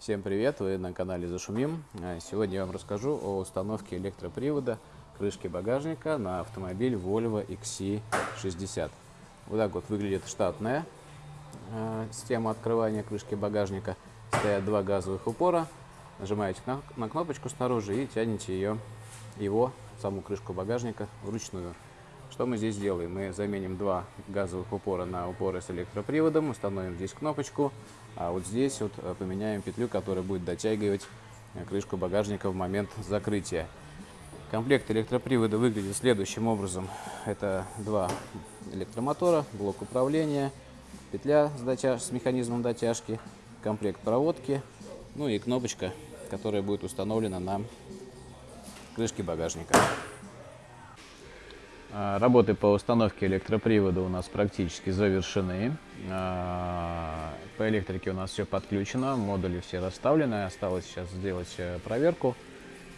Всем привет! Вы на канале Зашумим. А, Сегодня я вам расскажу о установке электропривода крышки багажника на автомобиль Volvo XC60. Вот так вот выглядит штатная э, система открывания крышки багажника. Стоят два газовых упора. Нажимаете на, на кнопочку снаружи и тянете ее, его, саму крышку багажника вручную. Что мы здесь делаем? Мы заменим два газовых упора на упоры с электроприводом, установим здесь кнопочку, а вот здесь вот э, поменяем петлю, которая будет дотягивать э, крышку багажника в момент закрытия. Комплект электропривода выглядит следующим образом. Это два электромотора, блок управления, петля с, дотяж... с механизмом дотяжки, комплект проводки, ну и кнопочка, которая будет установлена на крышке багажника. А, работы по установке электропривода у нас практически завершены. А, по электрике у нас все подключено, модули все расставлены. Осталось сейчас сделать э, проверку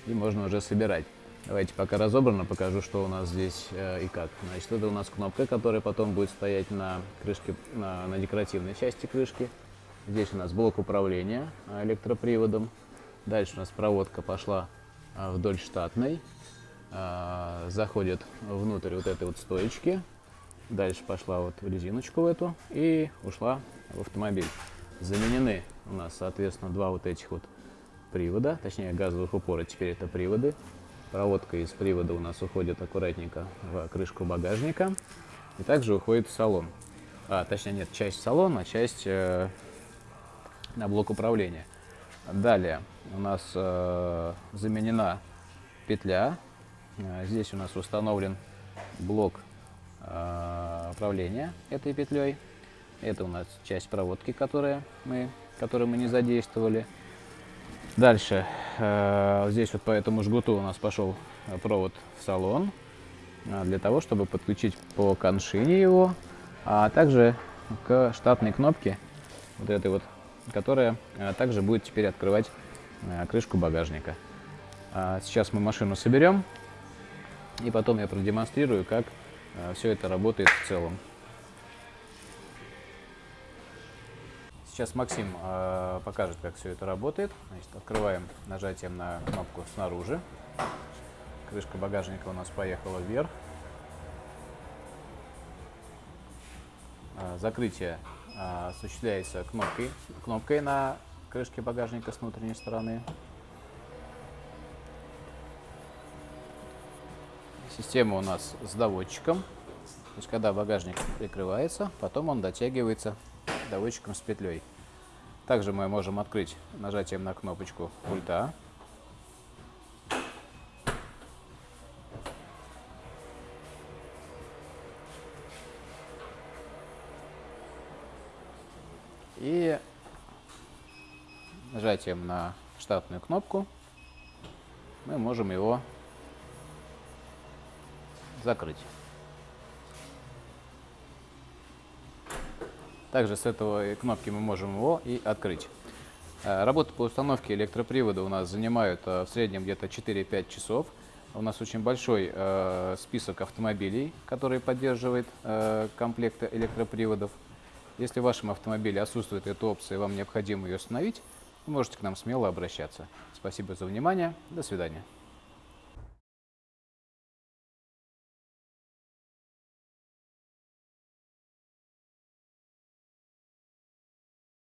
и можно уже собирать. Давайте пока разобрано покажу, что у нас здесь э, и как. Значит, это у нас кнопка, которая потом будет стоять на крышке, на, на декоративной части крышки. Здесь у нас блок управления электроприводом. Дальше у нас проводка пошла э, вдоль штатной. А, заходит внутрь вот этой вот стоечки. Дальше пошла вот в резиночку в эту и ушла в автомобиль. Заменены у нас, соответственно, два вот этих вот привода, точнее газовых упора, теперь это приводы. Проводка из привода у нас уходит аккуратненько в крышку багажника и также уходит в салон. А, точнее нет, часть в салон, а часть э, на блок управления. Далее у нас э, заменена петля здесь у нас установлен блок а, управления этой петлей. Это у нас часть проводки, которая мы, которую мы не задействовали. Дальше, а, здесь вот по этому жгуту у нас пошел провод в салон, для того, чтобы подключить по коншине его, а также к штатной кнопке, вот этой вот, которая также будет теперь открывать крышку багажника. Сейчас мы машину соберем, и потом я продемонстрирую, как э, все это работает в целом. Сейчас Максим э, покажет, как все это работает. Значит, открываем нажатием на кнопку снаружи. Крышка багажника у нас поехала вверх. Э, закрытие э, осуществляется кнопкой, кнопкой на крышке багажника с внутренней стороны. Система у нас с доводчиком. То есть, когда багажник прикрывается, потом он дотягивается доводчиком с петлей. Также мы можем открыть нажатием на кнопочку пульта. И нажатием на штатную кнопку мы можем его закрыть. Также с этого кнопки мы можем его и открыть. Э, работа по установке электропривода у нас занимает э, в среднем где-то 4-5 часов. У нас очень большой э, список автомобилей, которые поддерживает комплекты электроприводов. Если в вашем автомобиле отсутствует эта опция и вам необходимо ее установить, можете к нам смело обращаться. Спасибо за внимание. До свидания.